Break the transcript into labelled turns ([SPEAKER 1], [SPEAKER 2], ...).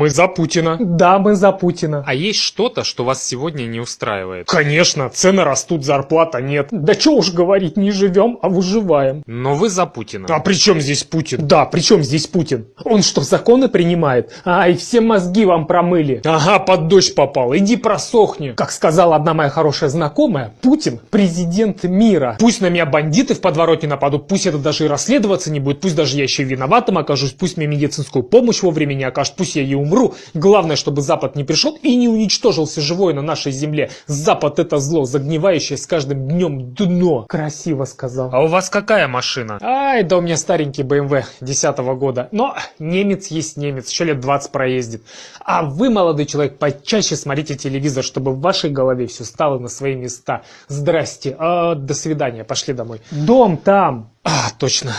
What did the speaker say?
[SPEAKER 1] Мы за Путина.
[SPEAKER 2] Да, мы за Путина.
[SPEAKER 3] А есть что-то, что вас сегодня не устраивает?
[SPEAKER 1] Конечно, цены растут, зарплата нет.
[SPEAKER 2] Да что уж говорить, не живем, а выживаем.
[SPEAKER 3] Но вы за Путина.
[SPEAKER 1] А при чем здесь Путин?
[SPEAKER 2] Да, при чем здесь Путин? Он что, законы принимает? Ай, все мозги вам промыли.
[SPEAKER 1] Ага, под дождь попал. Иди просохни.
[SPEAKER 2] Как сказала одна моя хорошая знакомая, Путин президент мира.
[SPEAKER 1] Пусть на меня бандиты в подворотне нападут, пусть это даже и расследоваться не будет, пусть даже я еще и виноватым окажусь, пусть мне медицинскую помощь вовремя не окажут, пусть я и умру. Главное, чтобы Запад не пришел и не уничтожил все живое на нашей земле. Запад это зло, загнивающее с каждым днем дно.
[SPEAKER 2] Красиво сказал.
[SPEAKER 3] А у вас какая машина?
[SPEAKER 1] Ай, да у меня старенький BMW 10 года. Но немец есть немец, еще лет 20 проездит. А вы, молодой человек, почаще смотрите телевизор, чтобы в вашей голове все стало на свои места. Здрасте, а, до свидания, пошли домой.
[SPEAKER 2] Дом там.
[SPEAKER 1] А, точно.